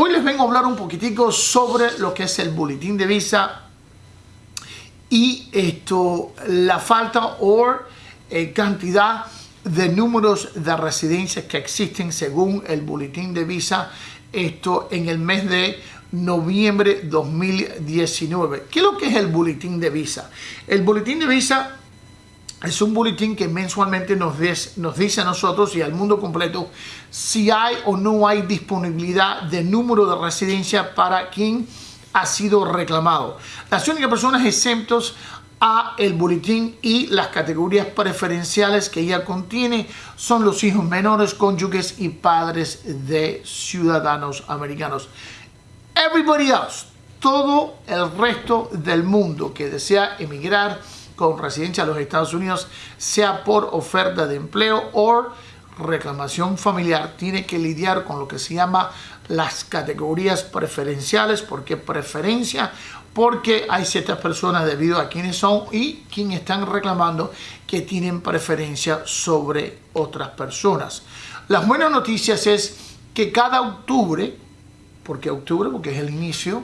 Hoy les vengo a hablar un poquitico sobre lo que es el boletín de visa y esto, la falta o eh, cantidad de números de residencias que existen según el boletín de visa esto en el mes de noviembre 2019. ¿Qué es lo que es el boletín de visa? El boletín de visa es un boletín que mensualmente nos, nos dice a nosotros y al mundo completo si hay o no hay disponibilidad de número de residencia para quien ha sido reclamado. Las únicas personas exentos a el boletín y las categorías preferenciales que ella contiene son los hijos menores, cónyuges y padres de ciudadanos americanos. Everybody else, todo el resto del mundo que desea emigrar con residencia a los Estados Unidos, sea por oferta de empleo o reclamación familiar, tiene que lidiar con lo que se llama las categorías preferenciales. ¿Por qué preferencia? Porque hay ciertas personas debido a quienes son y quienes están reclamando que tienen preferencia sobre otras personas. Las buenas noticias es que cada octubre, porque octubre, porque es el inicio,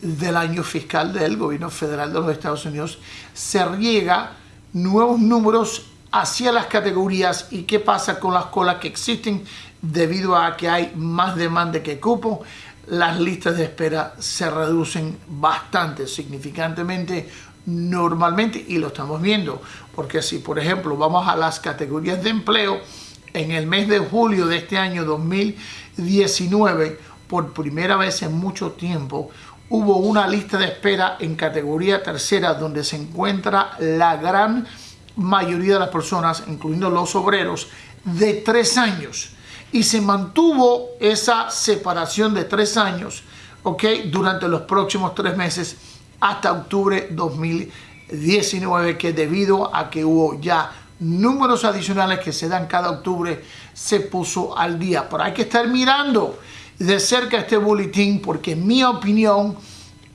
del año fiscal del gobierno federal de los Estados Unidos, se riega nuevos números hacia las categorías y qué pasa con las colas que existen debido a que hay más demanda que cupo, las listas de espera se reducen bastante, significantemente, normalmente, y lo estamos viendo, porque si por ejemplo vamos a las categorías de empleo, en el mes de julio de este año 2019, por primera vez en mucho tiempo, hubo una lista de espera en categoría tercera donde se encuentra la gran mayoría de las personas, incluyendo los obreros, de tres años. Y se mantuvo esa separación de tres años ¿ok? durante los próximos tres meses hasta octubre 2019, que debido a que hubo ya números adicionales que se dan cada octubre, se puso al día. Pero hay que estar mirando de cerca este boletín porque en mi opinión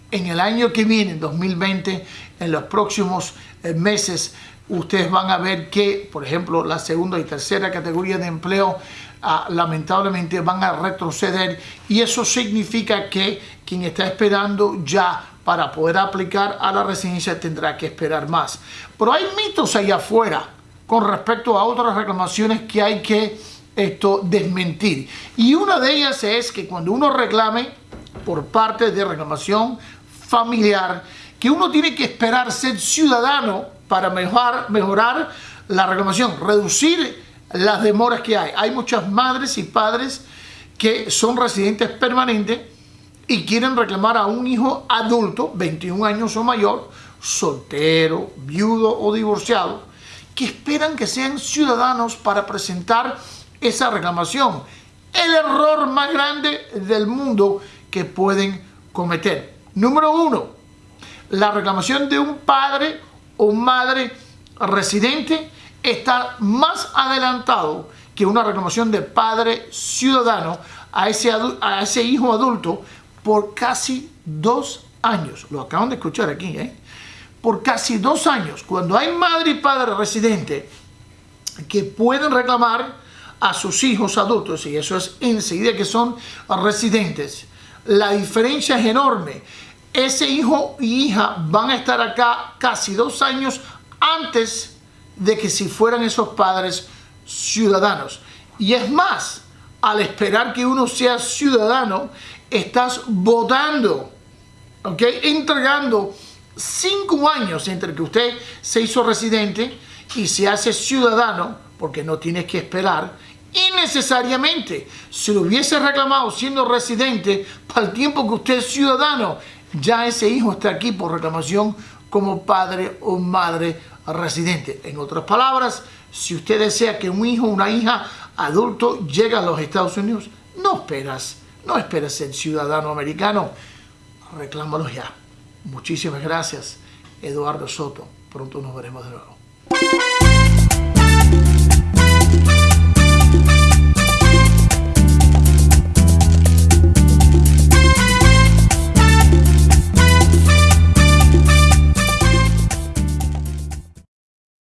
en el año que viene, en 2020, en los próximos eh, meses, ustedes van a ver que, por ejemplo, la segunda y tercera categoría de empleo ah, lamentablemente van a retroceder y eso significa que quien está esperando ya para poder aplicar a la residencia tendrá que esperar más. Pero hay mitos allá afuera con respecto a otras reclamaciones que hay que esto desmentir. Y una de ellas es que cuando uno reclame por parte de reclamación familiar, que uno tiene que esperar ser ciudadano para mejorar, mejorar la reclamación, reducir las demoras que hay. Hay muchas madres y padres que son residentes permanentes y quieren reclamar a un hijo adulto, 21 años o mayor, soltero, viudo o divorciado, que esperan que sean ciudadanos para presentar esa reclamación. El error más grande del mundo que pueden cometer. Número uno, la reclamación de un padre o madre residente está más adelantado que una reclamación de padre ciudadano a ese, a ese hijo adulto por casi dos años. Lo acaban de escuchar aquí, ¿eh? Por casi dos años. Cuando hay madre y padre residente que pueden reclamar a sus hijos adultos, y eso es enseguida que son residentes, la diferencia es enorme. Ese hijo y hija van a estar acá casi dos años antes de que si fueran esos padres ciudadanos. Y es más, al esperar que uno sea ciudadano, estás votando, ¿ok? Entregando cinco años entre que usted se hizo residente y se hace ciudadano, porque no tienes que esperar, innecesariamente. Si lo hubiese reclamado siendo residente, para el tiempo que usted es ciudadano, ya ese hijo está aquí por reclamación como padre o madre residente. En otras palabras, si usted desea que un hijo o una hija adulto llegue a los Estados Unidos, no esperas, no esperas ser ciudadano americano, reclámalo ya. Muchísimas gracias, Eduardo Soto. Pronto nos veremos de nuevo.